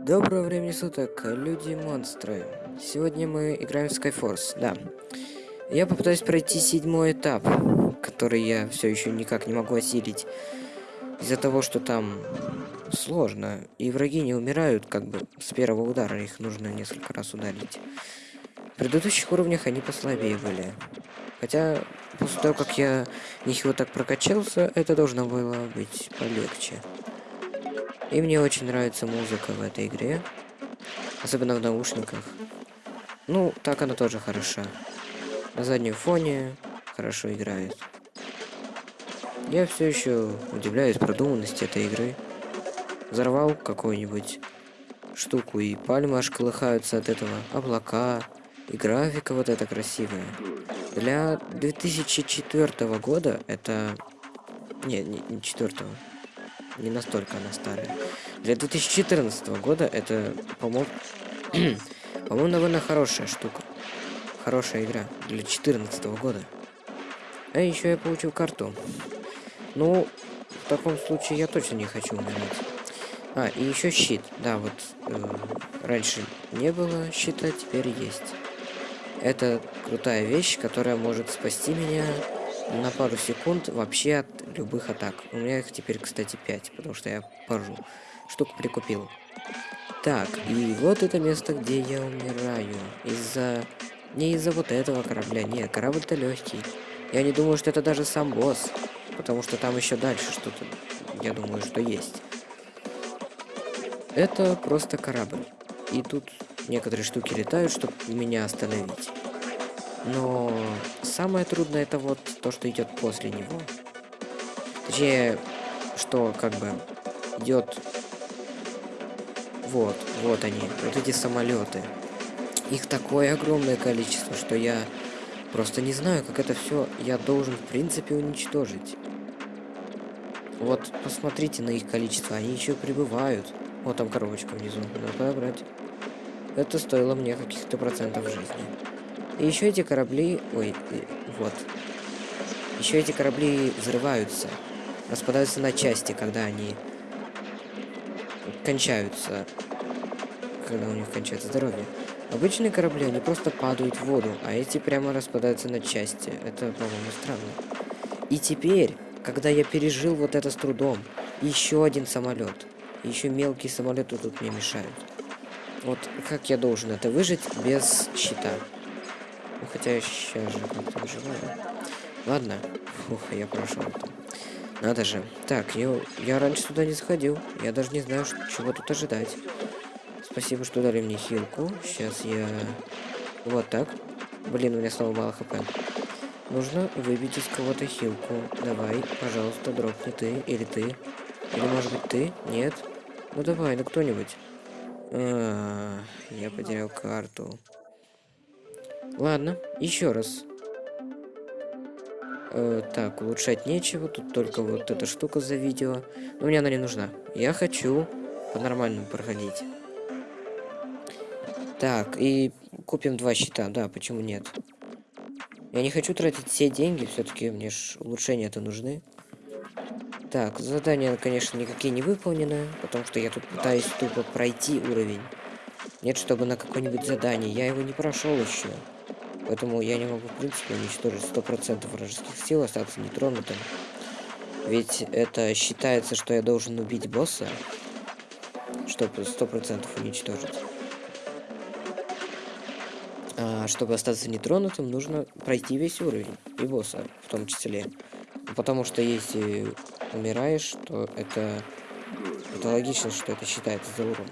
Доброго времени суток, люди-монстры. Сегодня мы играем в Skyforce, да. Я попытаюсь пройти седьмой этап, который я все еще никак не могу осилить. Из-за того, что там сложно, и враги не умирают как бы с первого удара, их нужно несколько раз ударить. В предыдущих уровнях они послабее были. Хотя, после того, как я ничего так прокачался, это должно было быть полегче. И мне очень нравится музыка в этой игре. Особенно в наушниках. Ну, так она тоже хороша. На заднем фоне хорошо играет. Я все еще удивляюсь продуманности этой игры. Взорвал какую-нибудь штуку, и пальмы аж колыхаются от этого. Облака. И графика вот эта красивая. Для 2004 года это... Не, не, не 4 не настолько она старая. Для 2014 года это, по-моему, по-моему, довольно хорошая штука. Хорошая игра для 2014 года. А еще я получил карту. Ну, в таком случае я точно не хочу умирать. А, и еще щит. Да, вот э, раньше не было щита, теперь есть. Это крутая вещь, которая может спасти меня на пару секунд вообще от любых атак. У меня их теперь, кстати, 5, потому что я пару штук прикупил. Так, и вот это место, где я умираю. Из-за... Не из-за вот этого корабля, нет, корабль-то легкий. Я не думаю, что это даже сам босс, потому что там еще дальше что-то, я думаю, что есть. Это просто корабль. И тут некоторые штуки летают, чтобы меня остановить. Но самое трудное это вот то, что идет после него. Точнее, что как бы идет... Вот, вот они, вот эти самолеты. Их такое огромное количество, что я просто не знаю, как это все я должен в принципе уничтожить. Вот, посмотрите на их количество, они еще прибывают. Вот там коробочка внизу, надо брать. Это стоило мне каких-то процентов жизни. И еще эти корабли... Ой, вот. Еще эти корабли взрываются. Распадаются на части, когда они кончаются. Когда у них кончается здоровье. Обычные корабли, они просто падают в воду, а эти прямо распадаются на части. Это, по-моему, странно. И теперь, когда я пережил вот это с трудом, еще один самолет. Еще мелкие самолеты тут мне мешают. Вот как я должен это выжить без щита? Ну, хотя я сейчас же как-то выживаю. Ладно. Ух, я прошел там. Надо же. Так, я, я раньше сюда не сходил. Я даже не знаю, чего тут ожидать. Спасибо, что дали мне хилку. Сейчас я... Вот так. Блин, у меня снова мало хп. Нужно выбить из кого-то хилку. Давай, пожалуйста, дропни ты или ты. Или может быть ты? Нет? Ну давай, ну кто-нибудь. А, я потерял карту. Ладно, еще раз. Э, так, улучшать нечего, тут только вот эта штука за видео. Но мне она не нужна. Я хочу по-нормальному проходить. Так, и купим два щита, да, почему нет? Я не хочу тратить все деньги, все-таки мне ж улучшения-то нужны. Так, задания, конечно, никакие не выполнены, потому что я тут пытаюсь тупо пройти уровень. Нет, чтобы на какое-нибудь задание, я его не прошел еще. Поэтому я не могу, в принципе, уничтожить 100% вражеских сил, остаться нетронутым. Ведь это считается, что я должен убить босса, чтобы 100% уничтожить. А чтобы остаться нетронутым, нужно пройти весь уровень, и босса в том числе. Потому что если умираешь, то это, это логично, что это считается за урон.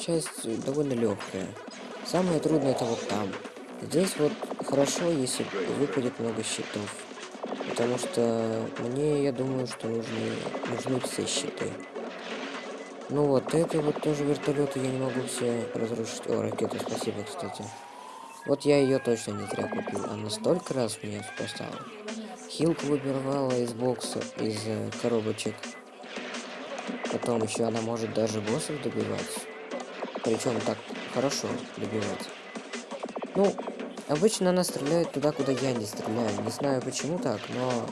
Часть довольно легкая. Самое трудное это вот там. Здесь вот хорошо, если выпадет много щитов. Потому что мне, я думаю, что нужны, нужны все щиты. Ну вот, это вот тоже вертолеты я не могу все разрушить. О, ракета, спасибо, кстати. Вот я ее точно не зря купил. Она столько раз меня спасала. Хилку выбирала из бокса, из э, коробочек. Потом еще она может даже боссов добивать. Причем так хорошо добивать. Ну, обычно она стреляет туда, куда я не стреляю. Не знаю почему так, но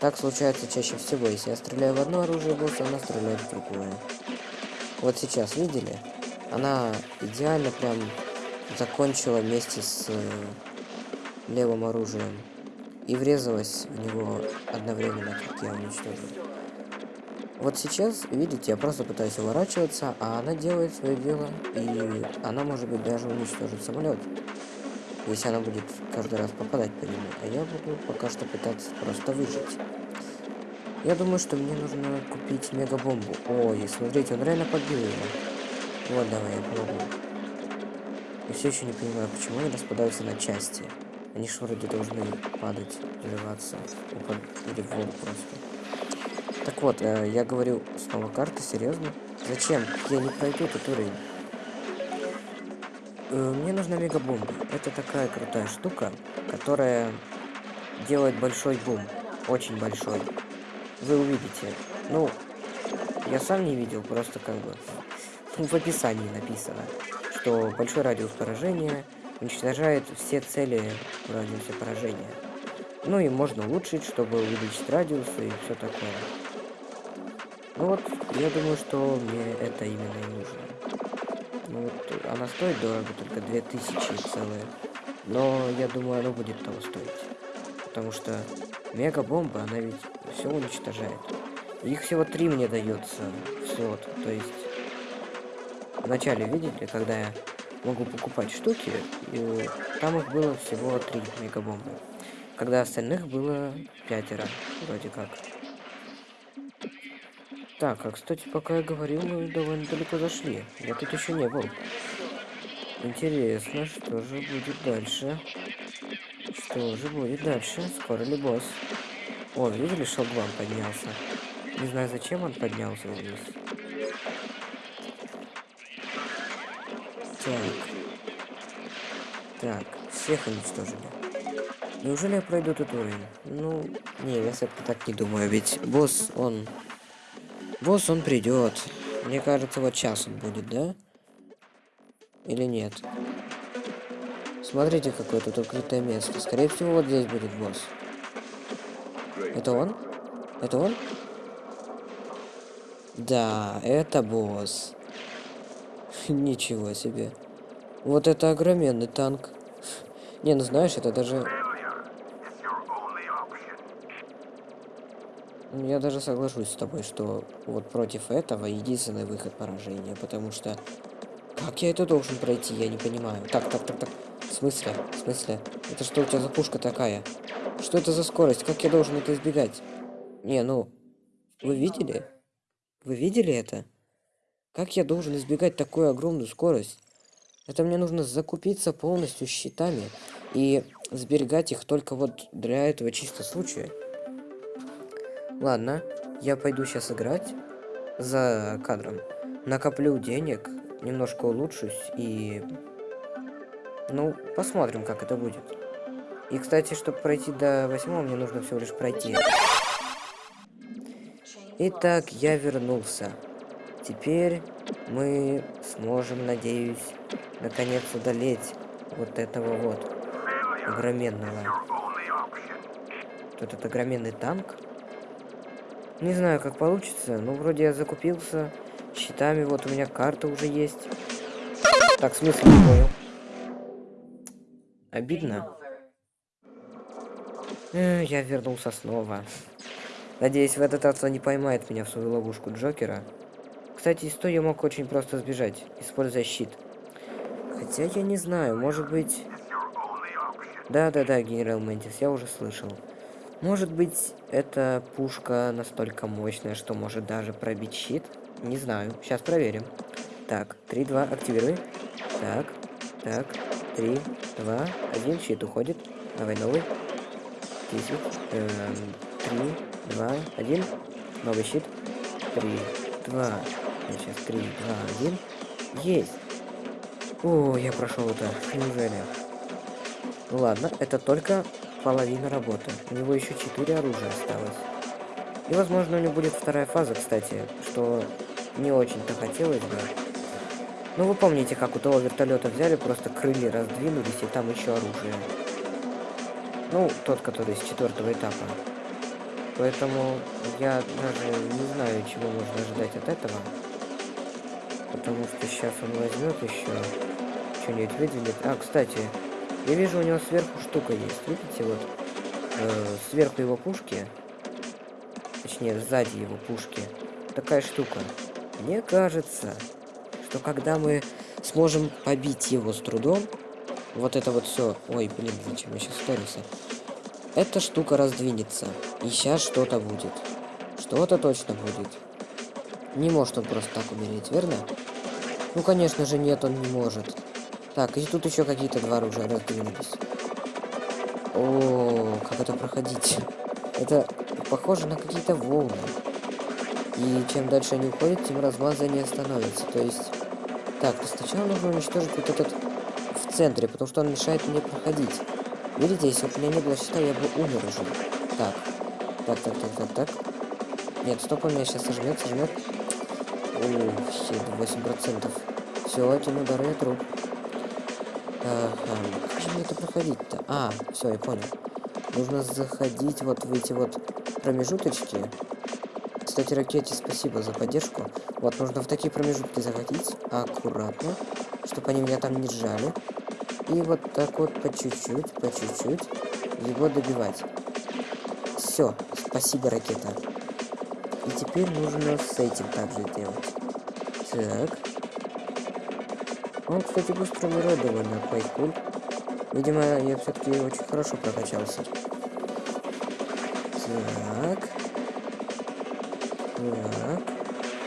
так случается чаще всего. Если я стреляю в одно оружие босса, она стреляет в другое. Вот сейчас, видели? Она идеально прям закончила вместе с э, левым оружием. И врезалась в него одновременно, как я уничтожил. Вот сейчас, видите, я просто пытаюсь уворачиваться, а она делает свое дело, и она, может быть, даже уничтожит самолет. Если она будет каждый раз попадать по нему. А я буду пока что пытаться просто выжить. Я думаю, что мне нужно купить мегабомбу. Ой, смотрите, он реально побил его. Вот, давай, я помогу. Я все еще не понимаю, почему они распадаются на части. Они же вроде должны падать, взрываться, или в воду просто. Так вот, э, я говорю, снова карта, серьезно? Зачем? Я не пройду этот уровень. Э, мне нужна мегабомба. Это такая крутая штука, которая делает большой бум. Очень большой. Вы увидите. Ну, я сам не видел, просто как бы в описании написано, что большой радиус поражения уничтожает все цели в радиусе поражения. Ну и можно улучшить, чтобы увеличить радиус и все такое. Вот, я думаю, что мне это именно и нужно. Ну вот, она стоит дорого, только 2000 целые. Но я думаю, оно будет того стоить. Потому что мега-бомба, она ведь все уничтожает. Их всего три мне дается в слот. То есть, вначале, видите, когда я могу покупать штуки, и там их было всего три мегабомбы. Когда остальных было пятеро, вроде как. Так, а кстати, пока я говорил, мы довольно далеко зашли. Я тут еще не был. Интересно, что же будет дальше? Что же будет дальше? Скоро ли босс? О, видели, шелгван поднялся. Не знаю, зачем он поднялся вниз. Так. Так, всех уничтожили. Неужели я пройду этот уровень? Ну, не, я так не думаю, ведь босс, он... Босс, он придет. Мне кажется, вот час он будет, да? Или нет? Смотрите, какое тут открытое место. Скорее всего, вот здесь будет босс. Это он? Это он? Да, это босс. Ничего себе. Вот это огроменный танк. Не, ну знаешь, это даже... Я даже соглашусь с тобой, что вот против этого единственный выход поражения, потому что... Как я это должен пройти, я не понимаю. Так, так, так, так. В смысле? В смысле? Это что у тебя за пушка такая? Что это за скорость? Как я должен это избегать? Не, ну... Вы видели? Вы видели это? Как я должен избегать такую огромную скорость? Это мне нужно закупиться полностью щитами и сберегать их только вот для этого чисто случая. Ладно, я пойду сейчас играть за кадром. Накоплю денег, немножко улучшусь и... Ну, посмотрим, как это будет. И, кстати, чтобы пройти до восьмого, мне нужно всего лишь пройти. Итак, я вернулся. Теперь мы сможем, надеюсь, наконец удалить вот этого вот огроменного. Тут этот огроменный танк. Не знаю, как получится, но вроде я закупился щитами. Вот у меня карта уже есть. Так, смысл не понял. Обидно. Э, я вернулся снова. Надеюсь, в этот раз он не поймает меня в свою ловушку Джокера. Кстати, из я мог очень просто сбежать, используя щит. Хотя я не знаю, может быть... Да-да-да, генерал Мэнтис, я уже слышал. Может быть, эта пушка настолько мощная, что может даже пробить щит? Не знаю, сейчас проверим. Так, 3-2, активируй. Так, так, 3, 2, 1, щит уходит. Давай новый. 10, эм, 3, 2, 1. Новый щит. 3, 2. Я сейчас 3, 2, 1. Есть. О, я прошел это. Неужели? Ладно, это только половина работы. У него еще 4 оружия осталось. И, возможно, у него будет вторая фаза, кстати, что не очень-то хотелось бы. Ну, вы помните, как у того вертолета взяли, просто крылья раздвинулись, и там еще оружие. Ну, тот, который с четвертого этапа. Поэтому я даже не знаю, чего можно ожидать от этого. Потому что сейчас он возьмет еще что-нибудь выделит. А, кстати, я вижу, у него сверху штука есть. Видите, вот э, сверху его пушки, точнее, сзади его пушки, такая штука. Мне кажется, что когда мы сможем побить его с трудом, вот это вот все. Ой, блин, зачем я сейчас ускорился? Эта штука раздвинется. И сейчас что-то будет. Что-то точно будет. Не может он просто так умереть, верно? Ну, конечно же, нет, он не может. Так, и тут еще какие-то два оружия раздвинулись. О, как это проходить? Это похоже на какие-то волны. И чем дальше они уходят, тем размазание становится. То есть... Так, сначала нужно уничтожить вот этот в центре, потому что он мешает мне проходить. Видите, если бы у меня не было щита, я бы умер уже. Так. Так, так, так, так, так. Нет, стоп, он меня сейчас сожмет, сожмет. Ух, 8%. Все, этим ударом я труп. Ага, как же мне это проходить-то? А, все, я понял. Нужно заходить вот в эти вот промежуточки. Кстати, ракете спасибо за поддержку. Вот, нужно в такие промежутки заходить аккуратно, чтобы они меня там не сжали. И вот так вот по чуть-чуть, по чуть-чуть его добивать. Все, спасибо, ракета. И теперь нужно с этим также делать. Так. Он, кстати, быстро умирает довольно, Пайкуль. Видимо, я все-таки очень хорошо прокачался. Так. Так.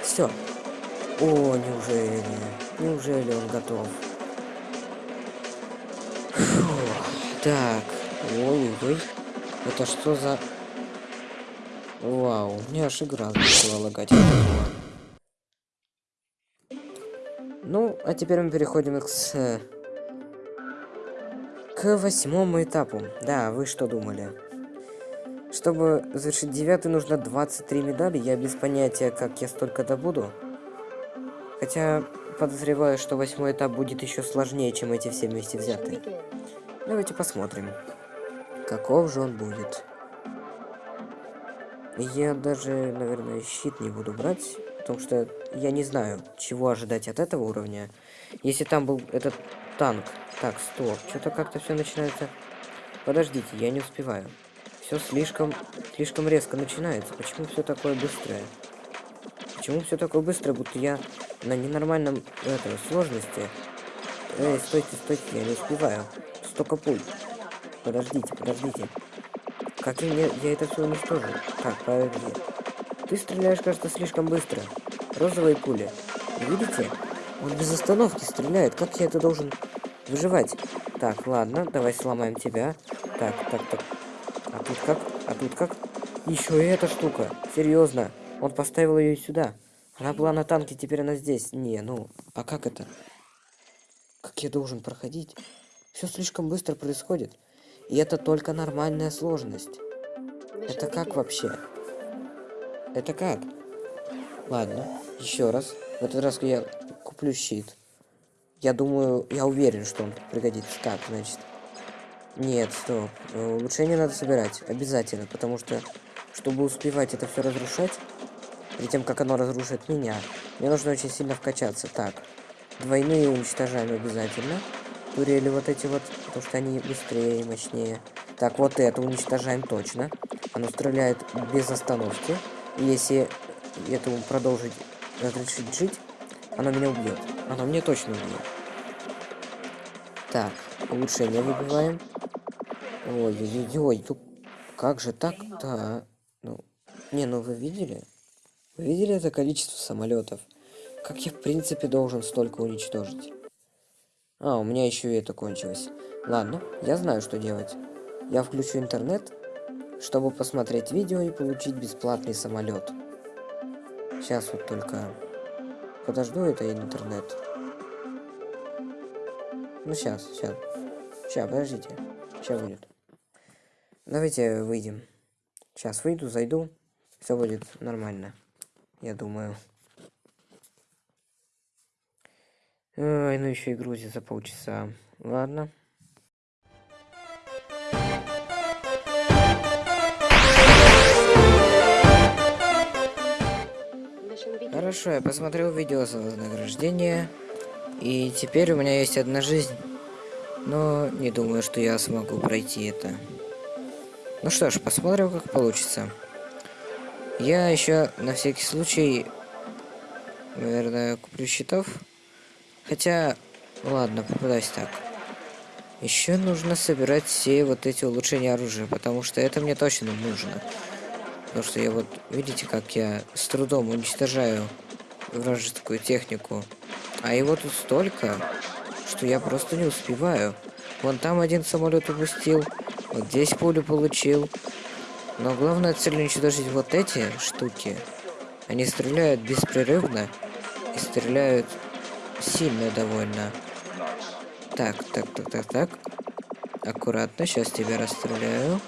Все. О, неужели? Неужели он готов? Так. Ой-ой. Это что за... Вау, у аж игра начала лагать. А теперь мы переходим к... К восьмому этапу. Да, вы что думали? Чтобы завершить девятый, нужно 23 медали. Я без понятия, как я столько добуду. Хотя, подозреваю, что восьмой этап будет еще сложнее, чем эти все вместе взятые. Давайте посмотрим, каков же он будет. Я даже, наверное, щит не буду брать, потому что я не знаю, чего ожидать от этого уровня. Если там был этот танк. Так, стоп, что-то как-то все начинается... Подождите, я не успеваю. Все слишком, слишком резко начинается. Почему все такое быстрое? Почему все такое быстрое, будто я на ненормальном этого сложности? Эй, стойте, стойте, я не успеваю столько пуль. Подождите, подождите. Как я, я это все уничтожу? Так, подожди. Ты стреляешь, кажется, слишком быстро. Розовые пули. Видите? Он без остановки стреляет. Как я это должен выживать? Так, ладно, давай сломаем тебя. Так, так, так. А тут как? А тут как? Еще и эта штука. Серьезно. Он поставил ее сюда. Она была на танке, теперь она здесь. Не, ну, а как это? Как я должен проходить? Все слишком быстро происходит. И это только нормальная сложность. Это как вообще? Это как? Ладно, еще раз. В этот раз я куплю щит. Я думаю, я уверен, что он пригодится. Так, значит. Нет, стоп. Улучшение надо собирать. Обязательно, потому что, чтобы успевать это все разрушать, перед тем, как оно разрушит меня, мне нужно очень сильно вкачаться. Так, двойные уничтожаем обязательно турели вот эти вот, потому что они быстрее и мощнее. Так, вот это уничтожаем точно. Оно стреляет без остановки. Если этому продолжить разрешить жить, оно меня убьет. Оно мне точно убьет. Так, улучшение выбиваем. Ой-ой-ой, тут как же так-то? Ну, не, ну вы видели? Вы видели это количество самолетов? Как я, в принципе, должен столько уничтожить? А, у меня еще и это кончилось. Ладно, я знаю, что делать. Я включу интернет, чтобы посмотреть видео и получить бесплатный самолет. Сейчас вот только подожду это интернет. Ну сейчас, сейчас. Сейчас, подождите. Сейчас будет. Давайте выйдем. Сейчас выйду, зайду. Все будет нормально. Я думаю. Ой, ну еще и грузит за полчаса. Ладно. Хорошо, я посмотрел видео за вознаграждение. И теперь у меня есть одна жизнь. Но не думаю, что я смогу пройти это. Ну что ж, посмотрим, как получится. Я еще на всякий случай, наверное, куплю щитов. Хотя, ладно, попытаюсь так. Еще нужно собирать все вот эти улучшения оружия, потому что это мне точно нужно. Потому что я вот, видите, как я с трудом уничтожаю вражескую технику. А его тут столько, что я просто не успеваю. Вон там один самолет упустил, вот здесь пулю получил. Но главная цель уничтожить вот эти штуки. Они стреляют беспрерывно и стреляют сильно довольно. Так, так, так, так, так. Аккуратно, сейчас тебя расстреляю.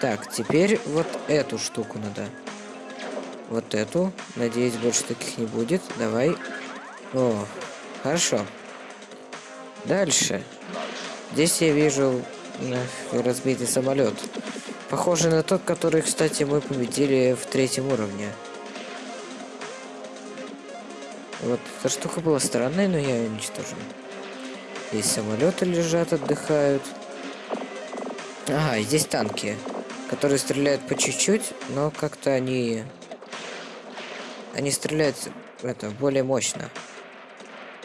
Так, теперь вот эту штуку надо. Вот эту. Надеюсь, больше таких не будет. Давай. О, хорошо. Дальше. Здесь я вижу разбитый самолет. Похоже на тот, который, кстати, мы победили в третьем уровне. Вот эта штука была странная, но я ее уничтожил. Здесь самолеты лежат, отдыхают. Ага, здесь танки, которые стреляют по чуть-чуть, но как-то они... Они стреляют это более мощно.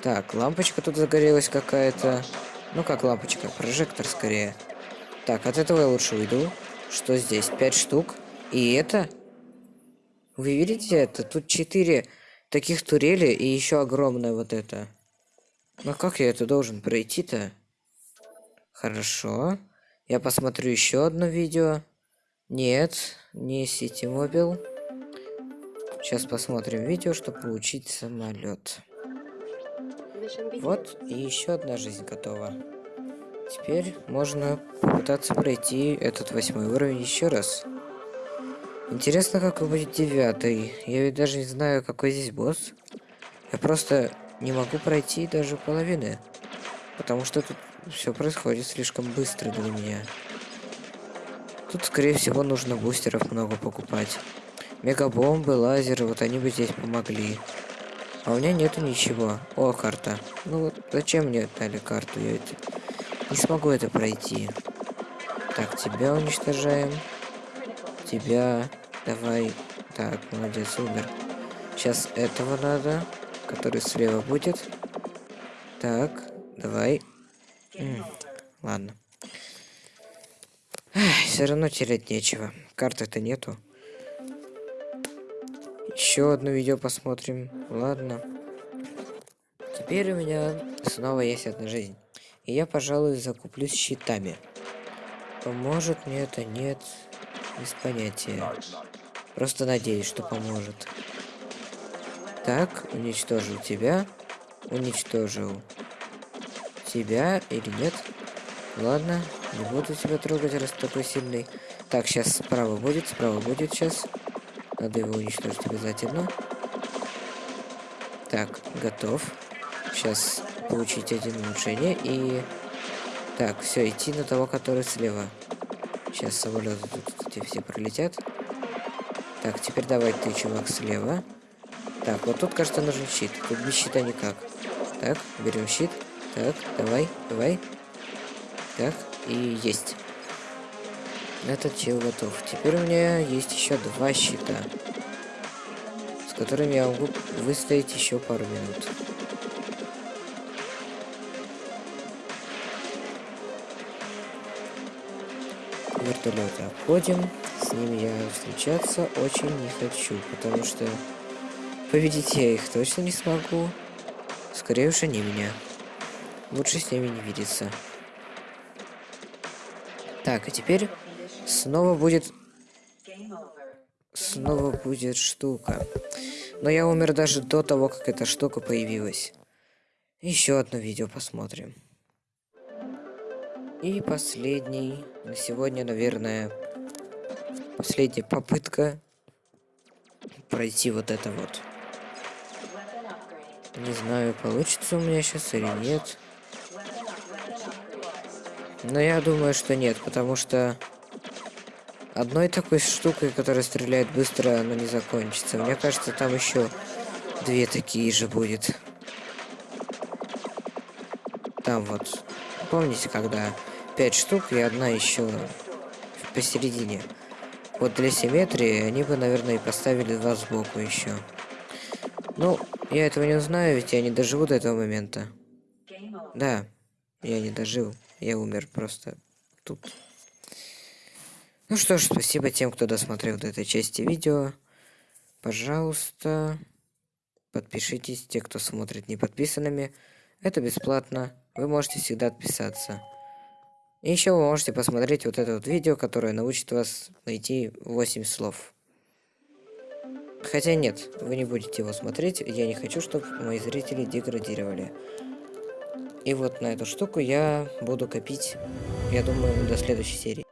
Так, лампочка тут загорелась какая-то. Ну как лампочка, прожектор скорее. Так, от этого я лучше уйду. Что здесь? Пять штук. И это? Вы видите это? Тут четыре таких турели и еще огромная вот это. Ну как я это должен пройти-то? Хорошо. Я посмотрю еще одно видео. Нет, не City Mobile. Сейчас посмотрим видео, чтобы получить самолет. Вот, и еще одна жизнь готова. Теперь можно попытаться пройти этот восьмой уровень еще раз. Интересно, какой будет девятый. Я ведь даже не знаю, какой здесь босс. Я просто не могу пройти даже половины. Потому что тут все происходит слишком быстро для меня. Тут, скорее всего, нужно бустеров много покупать. Мегабомбы, лазеры, вот они бы здесь помогли. А у меня нету ничего. О, карта. Ну вот, зачем мне дали карту? Я это... не смогу это пройти. Так, тебя уничтожаем. Тебя... Давай. Так, молодец, умер. Сейчас этого надо, который слева будет. Так, давай. М ладно. Все равно терять нечего. Карты-то нету. Еще одно видео посмотрим. Ладно. Теперь у меня снова есть одна жизнь. И я, пожалуй, закуплюсь щитами. Поможет мне это? Нет. Без понятия. Просто надеюсь, что поможет. Так, уничтожил тебя. Уничтожил тебя или нет? Ладно, не буду тебя трогать, раз такой сильный. Так, сейчас справа будет, справа будет сейчас. Надо его уничтожить обязательно. Так, готов. Сейчас получить один улучшение и... Так, все, идти на того, который слева. Сейчас самолеты тут эти все пролетят. Так, теперь давай ты, чувак, слева. Так, вот тут, кажется, нужен щит. Тут без щита никак. Так, берем щит. Так, давай, давай. Так, и есть. Этот чел готов. Теперь у меня есть еще два щита. С которыми я могу выстоять еще пару минут. Вертолеты обходим с ними я встречаться очень не хочу, потому что победить я их точно не смогу. Скорее уж они меня. Лучше с ними не видеться. Так, а теперь снова будет... Снова будет штука. Но я умер даже до того, как эта штука появилась. Еще одно видео посмотрим. И последний на сегодня, наверное, Последняя попытка пройти вот это вот. Не знаю, получится у меня сейчас или нет. Но я думаю, что нет, потому что одной такой штукой, которая стреляет быстро, оно не закончится. Мне кажется, там еще две такие же будет. Там вот. Помните, когда пять штук и одна еще посередине. Вот для симметрии они бы, наверное, и поставили два сбоку еще. Ну, я этого не узнаю, ведь я не доживу до этого момента. Да, я не дожил. Я умер просто тут. Ну что ж, спасибо тем, кто досмотрел до этой части видео. Пожалуйста, подпишитесь, те, кто смотрит не подписанными. Это бесплатно. Вы можете всегда отписаться. И еще вы можете посмотреть вот это вот видео, которое научит вас найти 8 слов. Хотя нет, вы не будете его смотреть. Я не хочу, чтобы мои зрители деградировали. И вот на эту штуку я буду копить, я думаю, до следующей серии.